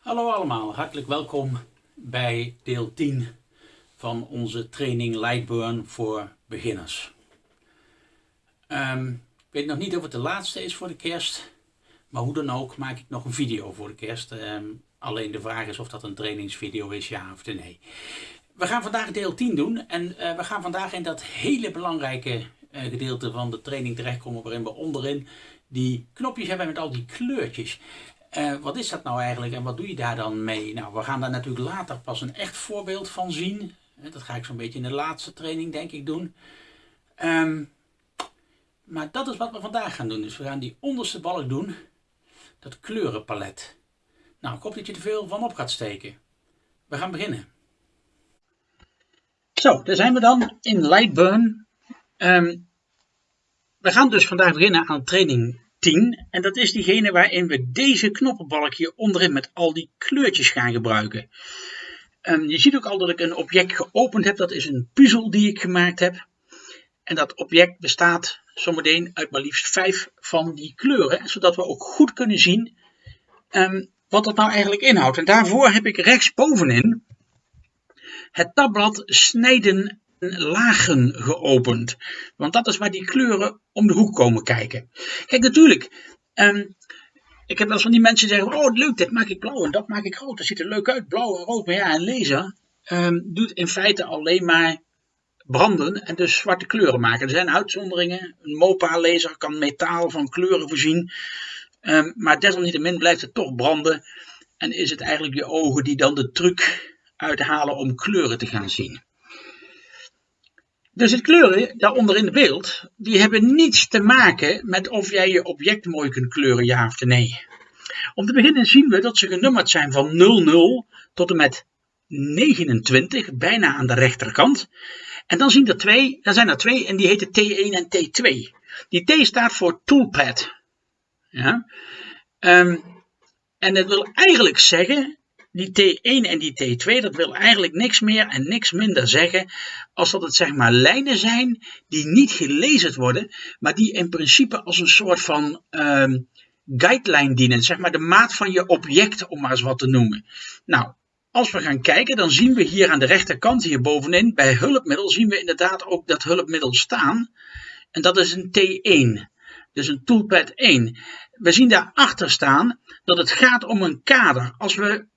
Hallo allemaal, hartelijk welkom bij deel 10 van onze training Lightburn voor beginners. Ehm, ik weet nog niet of het de laatste is voor de kerst, maar hoe dan ook maak ik nog een video voor de kerst. Ehm, alleen de vraag is of dat een trainingsvideo is, ja of nee. We gaan vandaag deel 10 doen en uh, we gaan vandaag in dat hele belangrijke uh, gedeelte van de training terechtkomen waarin we onderin die knopjes hebben met al die kleurtjes. Uh, wat is dat nou eigenlijk en wat doe je daar dan mee? Nou, we gaan daar natuurlijk later pas een echt voorbeeld van zien. Dat ga ik zo'n beetje in de laatste training denk ik doen. Um, maar dat is wat we vandaag gaan doen. Dus we gaan die onderste balk doen. Dat kleurenpalet. Nou, ik hoop dat je er veel van op gaat steken. We gaan beginnen. Zo, daar zijn we dan in Lightburn. Um, we gaan dus vandaag beginnen aan training 10. En dat is diegene waarin we deze knoppenbalk hier onderin met al die kleurtjes gaan gebruiken. Je ziet ook al dat ik een object geopend heb. Dat is een puzzel die ik gemaakt heb. En dat object bestaat zometeen uit maar liefst vijf van die kleuren. Zodat we ook goed kunnen zien um, wat dat nou eigenlijk inhoudt. En daarvoor heb ik rechtsbovenin het tabblad snijden lagen geopend. Want dat is waar die kleuren om de hoek komen kijken. Kijk, natuurlijk. Um, ik heb wel eens van die mensen die zeggen: Oh, leuk, dit maak ik blauw en dat maak ik rood. Dat ziet er leuk uit, blauw en rood. Maar ja, een laser um, doet in feite alleen maar branden en dus zwarte kleuren maken. Er zijn uitzonderingen. Een MOPA-laser kan metaal van kleuren voorzien. Um, maar desalniettemin blijft het toch branden. En is het eigenlijk je ogen die dan de truc uithalen om kleuren te gaan zien. Dus het kleuren daaronder in het beeld, die hebben niets te maken met of jij je object mooi kunt kleuren, ja of nee. Om te beginnen zien we dat ze genummerd zijn van 00 tot en met 29, bijna aan de rechterkant. En dan, zien er twee, dan zijn er twee en die heten T1 en T2. Die T staat voor toolpad. Ja? Um, en dat wil eigenlijk zeggen die T1 en die T2, dat wil eigenlijk niks meer en niks minder zeggen als dat het zeg maar lijnen zijn die niet gelezen worden, maar die in principe als een soort van um, guideline dienen, zeg maar de maat van je object om maar eens wat te noemen. Nou, als we gaan kijken, dan zien we hier aan de rechterkant, hier bovenin, bij hulpmiddel, zien we inderdaad ook dat hulpmiddel staan. En dat is een T1, dus een toolpad 1. We zien daarachter staan dat het gaat om een kader. Als we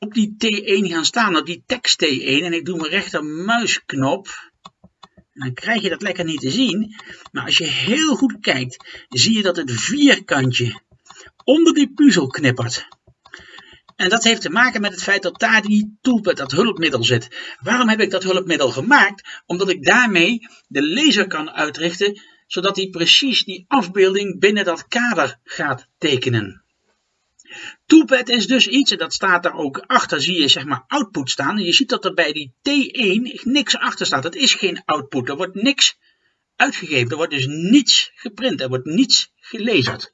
op die T1 gaan staan, op die tekst T1, en ik doe mijn rechtermuisknop, dan krijg je dat lekker niet te zien. Maar als je heel goed kijkt, zie je dat het vierkantje onder die puzzel knippert. En dat heeft te maken met het feit dat daar die toolpad, dat hulpmiddel zit. Waarom heb ik dat hulpmiddel gemaakt? Omdat ik daarmee de laser kan uitrichten, zodat hij precies die afbeelding binnen dat kader gaat tekenen. Toolpad is dus iets, en dat staat daar ook achter, zie je zeg maar output staan. En je ziet dat er bij die T1 niks achter staat. Het is geen output, er wordt niks uitgegeven. Er wordt dus niets geprint, er wordt niets gelezen.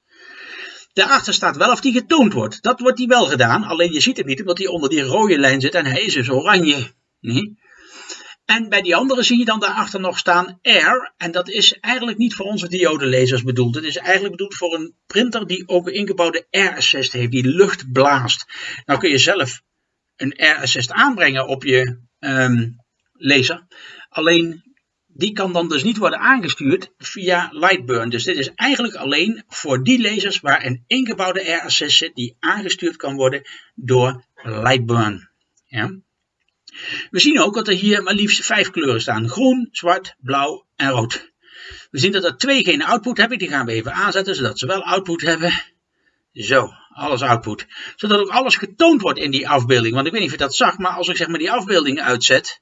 Daarachter staat wel of die getoond wordt. Dat wordt die wel gedaan, alleen je ziet het niet omdat hij onder die rode lijn zit en hij is dus oranje. Nee? En bij die andere zie je dan daarachter nog staan Air. En dat is eigenlijk niet voor onze diodelezers bedoeld. Het is eigenlijk bedoeld voor een printer die ook een ingebouwde Air Assist heeft, die lucht blaast. Nou kun je zelf een Air Assist aanbrengen op je um, laser. Alleen die kan dan dus niet worden aangestuurd via Lightburn. Dus dit is eigenlijk alleen voor die lasers waar een ingebouwde Air Assist zit die aangestuurd kan worden door Lightburn. Ja? We zien ook dat er hier maar liefst vijf kleuren staan. Groen, zwart, blauw en rood. We zien dat er twee geen output hebben. Die gaan we even aanzetten, zodat ze wel output hebben. Zo, alles output. Zodat ook alles getoond wordt in die afbeelding. Want ik weet niet of je dat zag, maar als ik zeg maar die afbeelding uitzet,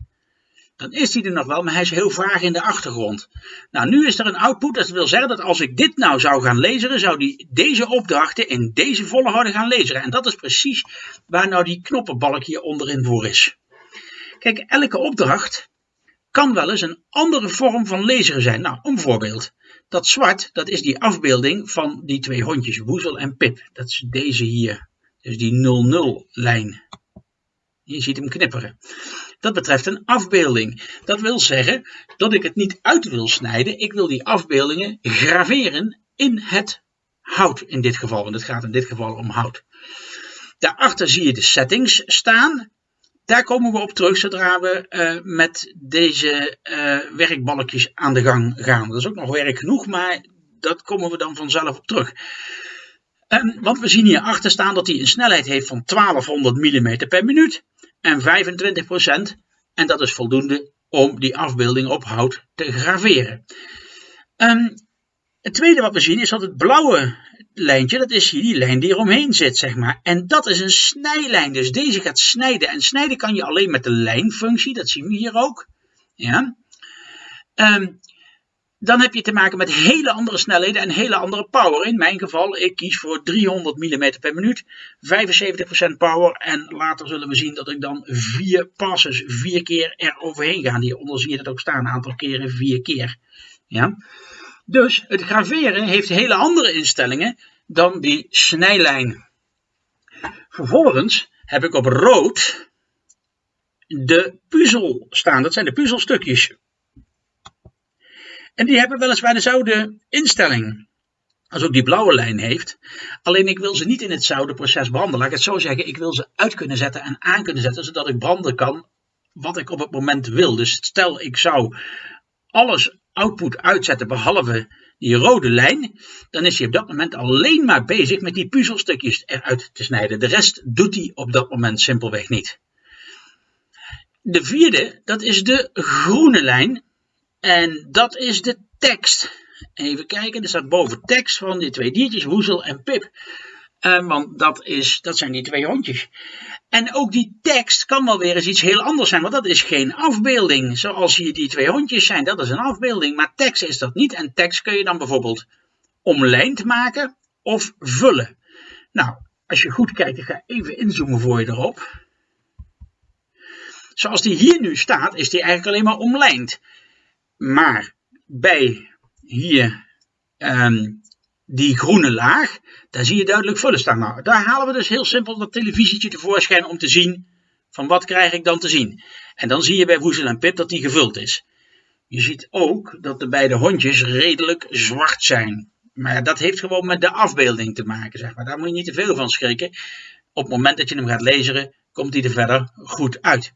dan is die er nog wel, maar hij is heel vaag in de achtergrond. Nou, nu is er een output, dat wil zeggen dat als ik dit nou zou gaan lezen, zou die deze opdrachten in deze volgorde gaan lezen. En dat is precies waar nou die knoppenbalk hier onderin voor is. Kijk, elke opdracht kan wel eens een andere vorm van lezen zijn. Nou, een voorbeeld. Dat zwart, dat is die afbeelding van die twee hondjes, Woezel en Pip. Dat is deze hier. Dus die 00-lijn. Je ziet hem knipperen. Dat betreft een afbeelding. Dat wil zeggen dat ik het niet uit wil snijden. Ik wil die afbeeldingen graveren in het hout in dit geval. Want het gaat in dit geval om hout. Daarachter zie je de settings staan. Daar komen we op terug zodra we uh, met deze uh, werkbalkjes aan de gang gaan. Dat is ook nog werk genoeg, maar dat komen we dan vanzelf op terug. Um, want we zien hier achter staan dat hij een snelheid heeft van 1200 mm per minuut en 25%. En dat is voldoende om die afbeelding op hout te graveren. Um, het tweede wat we zien is dat het blauwe lijntje, dat is hier die lijn die eromheen zit, zeg maar. En dat is een snijlijn, dus deze gaat snijden. En snijden kan je alleen met de lijnfunctie, dat zien we hier ook. Ja. Um, dan heb je te maken met hele andere snelheden en hele andere power. In mijn geval, ik kies voor 300 mm per minuut, 75% power. En later zullen we zien dat ik dan vier passes, vier keer er overheen ga. Hieronder zie je dat ook staan, een aantal keren vier keer. Ja. Dus het graveren heeft hele andere instellingen dan die snijlijn. Vervolgens heb ik op rood de puzzel staan. Dat zijn de puzzelstukjes. En die hebben weliswaar dezelfde instelling als ook die blauwe lijn heeft. Alleen ik wil ze niet in het zouden proces branden. Laat ik het zo zeggen, ik wil ze uit kunnen zetten en aan kunnen zetten, zodat ik branden kan wat ik op het moment wil. Dus stel ik zou alles output uitzetten behalve die rode lijn, dan is hij op dat moment alleen maar bezig met die puzzelstukjes eruit te snijden. De rest doet hij op dat moment simpelweg niet. De vierde, dat is de groene lijn. En dat is de tekst. Even kijken, er staat boven tekst van die twee diertjes, Woezel en Pip. Uh, want dat, is, dat zijn die twee hondjes. En ook die tekst kan wel weer eens iets heel anders zijn, want dat is geen afbeelding. Zoals hier die twee hondjes zijn, dat is een afbeelding. Maar tekst is dat niet. En tekst kun je dan bijvoorbeeld omlijnd maken of vullen. Nou, als je goed kijkt, ik ga even inzoomen voor je erop. Zoals die hier nu staat, is die eigenlijk alleen maar omlijnd. Maar bij hier um, die groene laag, daar zie je duidelijk vullen staan. Nou, daar halen we dus heel simpel dat televisietje tevoorschijn om te zien van wat krijg ik dan te zien. En dan zie je bij Woezel en Pip dat die gevuld is. Je ziet ook dat de beide hondjes redelijk zwart zijn. Maar dat heeft gewoon met de afbeelding te maken, zeg maar. Daar moet je niet te veel van schrikken. Op het moment dat je hem gaat lezen, komt hij er verder goed uit.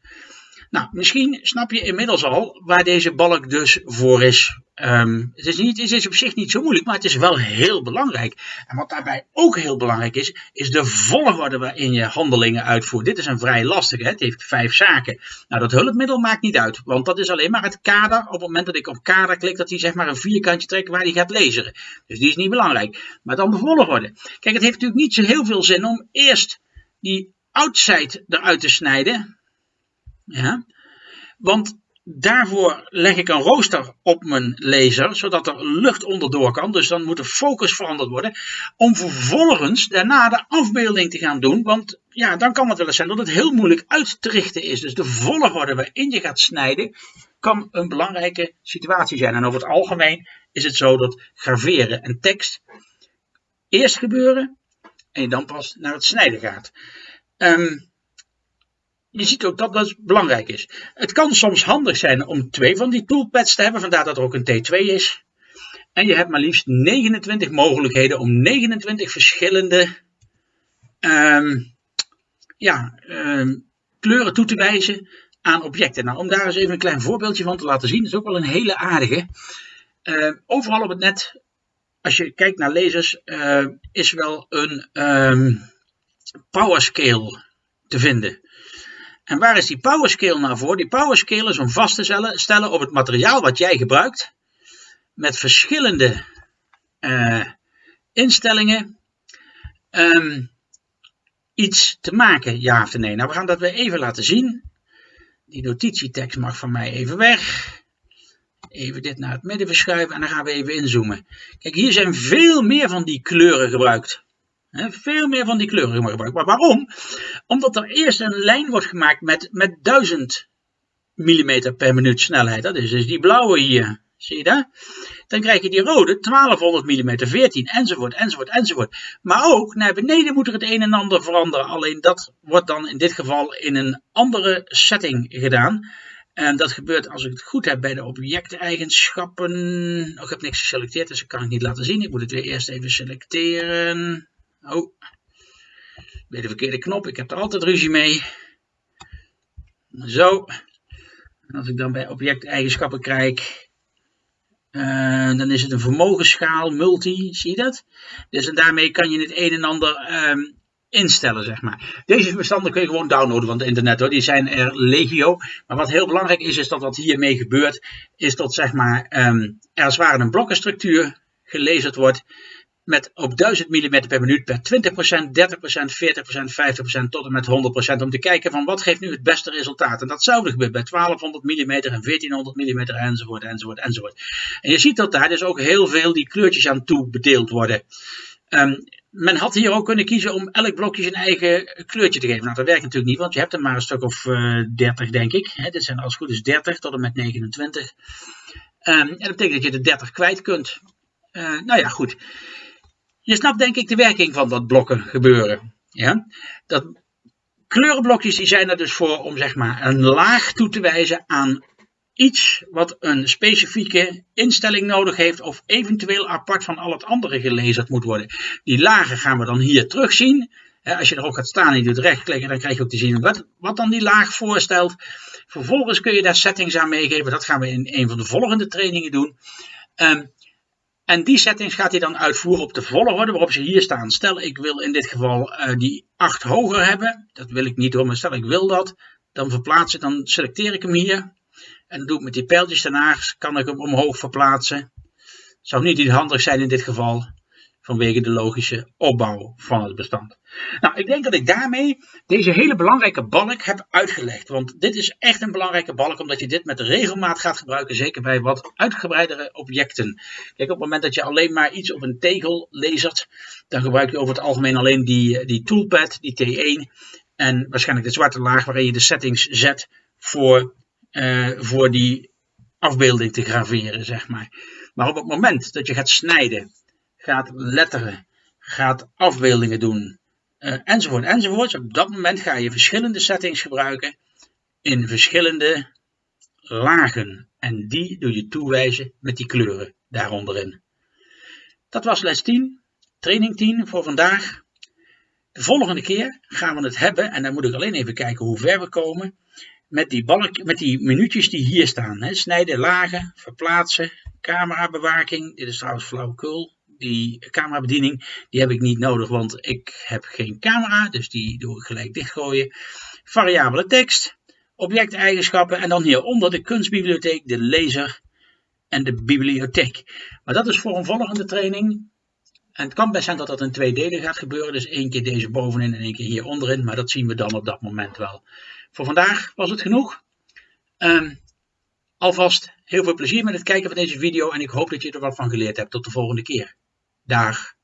Nou, misschien snap je inmiddels al waar deze balk dus voor is. Um, het, is niet, het is op zich niet zo moeilijk, maar het is wel heel belangrijk. En wat daarbij ook heel belangrijk is, is de volgorde waarin je handelingen uitvoert. Dit is een vrij lastige, het heeft vijf zaken. Nou, dat hulpmiddel maakt niet uit, want dat is alleen maar het kader. Op het moment dat ik op kader klik, dat hij zeg maar een vierkantje trekt waar hij gaat lezen. Dus die is niet belangrijk. Maar dan de volgorde. Kijk, het heeft natuurlijk niet zo heel veel zin om eerst die outside eruit te snijden. Ja? Want daarvoor leg ik een rooster op mijn laser, zodat er lucht onderdoor kan. Dus dan moet de focus veranderd worden. Om vervolgens daarna de afbeelding te gaan doen. Want ja, dan kan het wel eens zijn dat het heel moeilijk uit te richten is. Dus de volgorde waarin je gaat snijden, kan een belangrijke situatie zijn. En over het algemeen is het zo dat graveren en tekst eerst gebeuren en je dan pas naar het snijden gaat. Um, je ziet ook dat dat belangrijk is. Het kan soms handig zijn om twee van die toolpads te hebben, vandaar dat er ook een T2 is. En je hebt maar liefst 29 mogelijkheden om 29 verschillende um, ja, um, kleuren toe te wijzen aan objecten. Nou, om daar eens even een klein voorbeeldje van te laten zien, is ook wel een hele aardige. Uh, overal op het net, als je kijkt naar lasers, is wel een powerscale te vinden. En waar is die powerscale nou voor? Die powerscale is om vast te stellen op het materiaal wat jij gebruikt. Met verschillende uh, instellingen. Um, iets te maken, ja of nee. Nou, we gaan dat weer even laten zien. Die notitietekst mag van mij even weg. Even dit naar het midden verschuiven en dan gaan we even inzoomen. Kijk, hier zijn veel meer van die kleuren gebruikt veel meer van die kleuren gebruiken. Maar waarom? Omdat er eerst een lijn wordt gemaakt met, met 1000 mm per minuut snelheid. Dat is dus die blauwe hier. Zie je dat? Dan krijg je die rode 1200 mm, 14 enzovoort, enzovoort, enzovoort. Maar ook naar beneden moet er het een en ander veranderen. Alleen dat wordt dan in dit geval in een andere setting gedaan. En dat gebeurt als ik het goed heb bij de objecteigenschappen. Oh, ik heb niks geselecteerd, dus ik kan het niet laten zien. Ik moet het weer eerst even selecteren. Oh. Bij de verkeerde knop, ik heb er altijd ruzie mee. Zo. En als ik dan bij objecteigenschappen kijk, uh, dan is het een vermogensschaal, multi, zie je dat? Dus en daarmee kan je het een en ander um, instellen, zeg maar. Deze bestanden kun je gewoon downloaden van het internet hoor, die zijn er legio. Maar wat heel belangrijk is, is dat wat hiermee gebeurt, is dat zeg maar um, er als ware een blokkenstructuur gelezen wordt met op 1000 mm per minuut per 20%, 30%, 40%, 50% tot en met 100% om te kijken van wat geeft nu het beste resultaat. En dat zou gebeuren bij 1200 mm en 1400 mm enzovoort, enzovoort, enzovoort. En je ziet dat daar dus ook heel veel die kleurtjes aan toe bedeeld worden. Um, men had hier ook kunnen kiezen om elk blokje zijn eigen kleurtje te geven. Nou, dat werkt natuurlijk niet, want je hebt er maar een stuk of uh, 30, denk ik. Dit zijn als het goed is 30 tot en met 29. Um, en dat betekent dat je de 30 kwijt kunt. Uh, nou ja, goed. Je snapt denk ik de werking van dat blokken gebeuren. Ja? Dat kleurenblokjes die zijn er dus voor om zeg maar een laag toe te wijzen aan iets wat een specifieke instelling nodig heeft of eventueel apart van al het andere gelezen moet worden. Die lagen gaan we dan hier terugzien. Als je erop gaat staan en je doet rechtklikken, dan krijg je ook te zien wat, wat dan die laag voorstelt. Vervolgens kun je daar settings aan meegeven. Dat gaan we in een van de volgende trainingen doen. Um, en die settings gaat hij dan uitvoeren op de volgorde waarop ze hier staan. Stel ik wil in dit geval uh, die 8 hoger hebben. Dat wil ik niet hoor, maar stel ik wil dat. Dan verplaats ik, dan selecteer ik hem hier. En doe ik met die pijltjes daarnaast, kan ik hem omhoog verplaatsen. Zou niet handig zijn in dit geval vanwege de logische opbouw van het bestand. Nou, ik denk dat ik daarmee deze hele belangrijke balk heb uitgelegd. Want dit is echt een belangrijke balk, omdat je dit met regelmaat gaat gebruiken, zeker bij wat uitgebreidere objecten. Kijk, op het moment dat je alleen maar iets op een tegel lasert, dan gebruik je over het algemeen alleen die, die toolpad, die T1, en waarschijnlijk de zwarte laag waarin je de settings zet voor, uh, voor die afbeelding te graveren, zeg maar. Maar op het moment dat je gaat snijden, gaat letteren, gaat afbeeldingen doen, uh, enzovoort, enzovoort. Op dat moment ga je verschillende settings gebruiken in verschillende lagen. En die doe je toewijzen met die kleuren daaronderin. Dat was les 10, training 10 voor vandaag. De volgende keer gaan we het hebben, en dan moet ik alleen even kijken hoe ver we komen, met die, balk, met die minuutjes die hier staan. Hè. Snijden, lagen, verplaatsen, camerabewaking. Dit is trouwens flauwekul die camerabediening, die heb ik niet nodig, want ik heb geen camera, dus die doe ik gelijk dichtgooien. Variabele tekst, objecteigenschappen en dan hieronder de kunstbibliotheek, de lezer en de bibliotheek. Maar dat is voor een volgende training. En het kan best zijn dat dat in twee delen gaat gebeuren, dus één keer deze bovenin en één keer hier onderin, maar dat zien we dan op dat moment wel. Voor vandaag was het genoeg. Um, alvast heel veel plezier met het kijken van deze video en ik hoop dat je er wat van geleerd hebt. Tot de volgende keer. Dag.